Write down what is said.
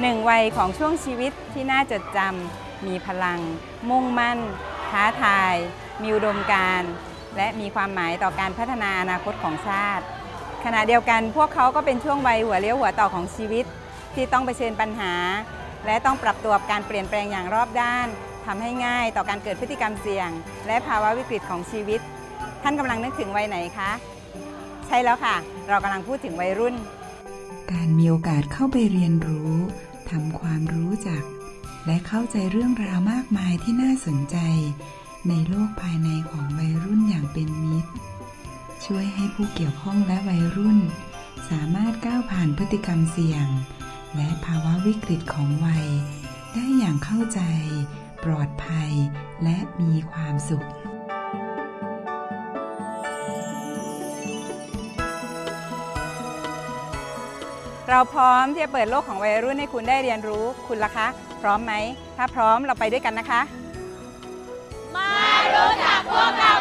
หนึ่งวัยของช่วงชีวิตที่น่าจดจำมีพลัง มุ่งมั่น ท้าทาย มีอุดมการณ์และมีความหมายต่อการพัฒนาอนาคตของชาติ ขณะเดียวกันพวกเขาก็เป็นช่วงวัยหัวเลี้ยวหัวต่อของชีวิต ที่ต้องเผชิญปัญหา และต้องปรับตัวกับการเปลี่ยนแปลงอย่างรอบด้านทำให้ง่ายต่อการเกิดพฤติกรรมเสี่ยง และภาวะวิกฤตของชีวิต ท่านกำลังนึกถึงวัยไหนคะ ใช่แล้วค่ะ เรากำลังพูดถึงวัยรุ่น การมีโอกาสเข้าไปเรียนรู้ ทำความรู้จัก และเข้าใจเรื่องราวมากมายที่น่าสนใจ ในโลกภายในของวัยรุ่นอย่างเป็นมิตร ช่วยให้ผู้เกี่ยวข้องและวัยรุ่น สามารถก้าวผ่านพฤติกรรมเสี่ยง และภาวะวิกฤตของวัย ได้อย่างเข้าใจ ปลอดภัย และมีความสุข เราพร้อมที่จะเปิดโลกของวัยรุ่นให้คุณได้เรียนรู้ คุณล่ะคะ พร้อมไหม ถ้าพร้อมเราไปด้วยกันนะคะ มารู้จักพวกเรา